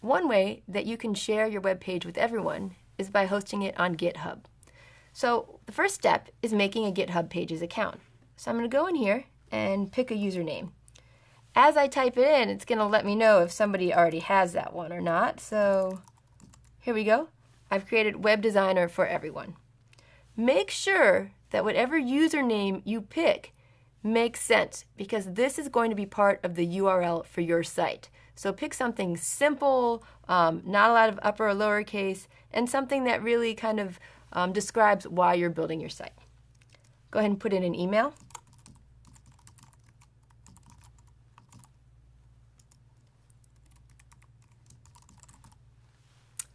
one way that you can share your web page with everyone is by hosting it on GitHub. So the first step is making a GitHub Pages account. So I'm going to go in here and pick a username. As I type it in, it's going to let me know if somebody already has that one or not. So here we go. I've created Web Designer for everyone. Make sure that whatever username you pick makes sense because this is going to be part of the URL for your site. So pick something simple, um, not a lot of upper or lowercase, and something that really kind of um, describes why you're building your site. Go ahead and put in an email.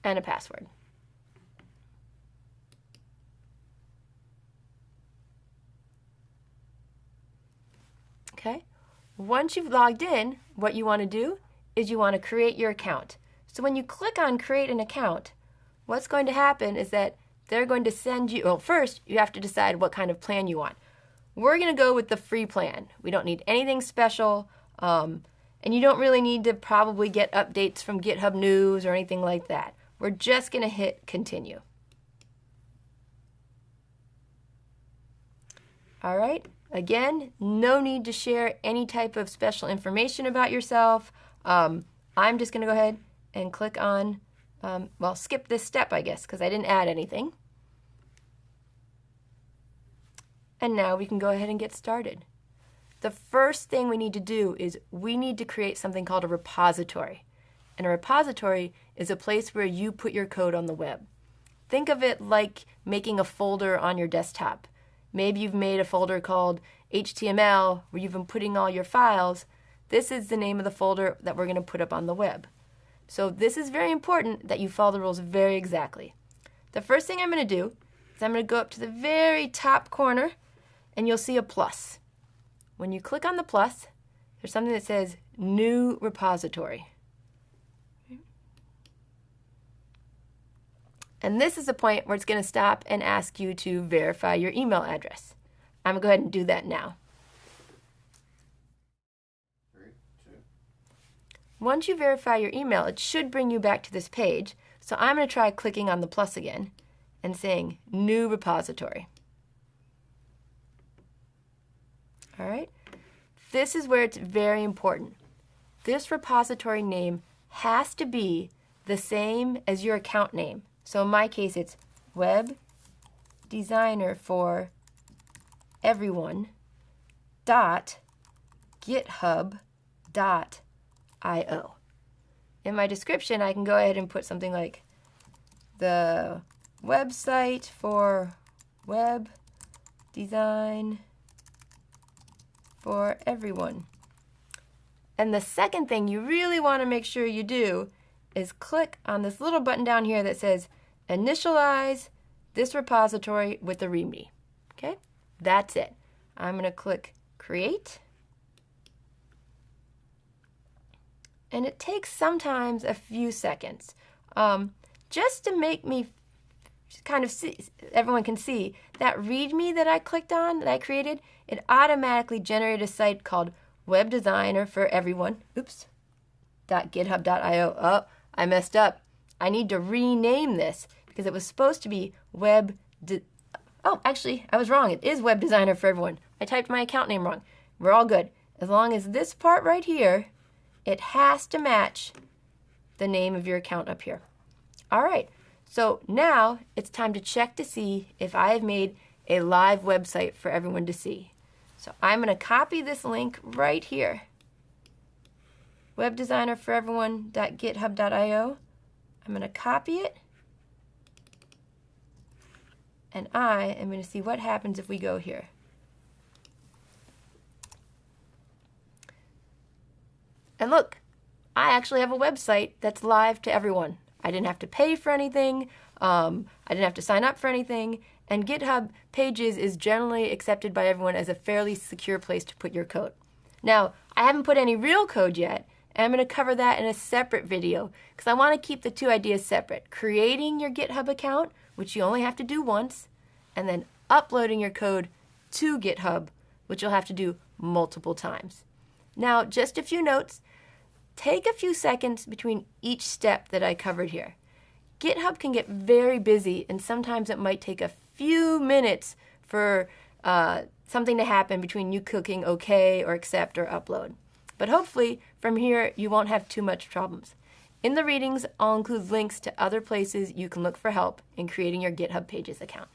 and a password. Okay, once you've logged in, what you want to do is you want to create your account. So when you click on create an account, what's going to happen is that they're going to send you, well, first you have to decide what kind of plan you want. We're going to go with the free plan. We don't need anything special. Um, and you don't really need to probably get updates from GitHub News or anything like that. We're just going to hit continue. All right, again, no need to share any type of special information about yourself. Um, I'm just going to go ahead and click on, um, well, skip this step, I guess, because I didn't add anything. And now we can go ahead and get started. The first thing we need to do is we need to create something called a repository. And a repository is a place where you put your code on the web. Think of it like making a folder on your desktop. Maybe you've made a folder called HTML where you've been putting all your files. This is the name of the folder that we're going to put up on the web. So this is very important that you follow the rules very exactly. The first thing I'm going to do is I'm going to go up to the very top corner and you'll see a plus. When you click on the plus, there's something that says New Repository. And this is the point where it's going to stop and ask you to verify your email address. I'm going to go ahead and do that now. Once you verify your email, it should bring you back to this page. So I'm going to try clicking on the plus again and saying New Repository. All right. This is where it's very important. This repository name has to be the same as your account name. So in my case, it's web designer for everyone dot github dot io. In my description, I can go ahead and put something like the website for web design for everyone. And the second thing you really want to make sure you do is click on this little button down here that says initialize this repository with the README. Okay, that's it. I'm going to click create. And it takes sometimes a few seconds um, just to make me kind of see, everyone can see that README that I clicked on, that I created, it automatically generated a site called Web Designer for Everyone. Oops. .github.io. Oh, I messed up. I need to rename this because it was supposed to be web. oh, actually, I was wrong. It is web designer for everyone. I typed my account name wrong. We're all good. As long as this part right here, it has to match the name of your account up here. All right. So now it's time to check to see if I have made a live website for everyone to see. So I'm going to copy this link right here webdesignerforeveryone.github.io. I'm going to copy it. And I am going to see what happens if we go here. And look, I actually have a website that's live to everyone. I didn't have to pay for anything. Um, I didn't have to sign up for anything. And GitHub Pages is generally accepted by everyone as a fairly secure place to put your code. Now, I haven't put any real code yet, and I'm going to cover that in a separate video because I want to keep the two ideas separate. Creating your GitHub account, which you only have to do once, and then uploading your code to GitHub, which you'll have to do multiple times. Now, just a few notes. Take a few seconds between each step that I covered here. GitHub can get very busy, and sometimes it might take a few minutes for uh, something to happen between you clicking OK or accept or upload. But hopefully, from here, you won't have too much problems. In the readings, I'll include links to other places you can look for help in creating your GitHub Pages account.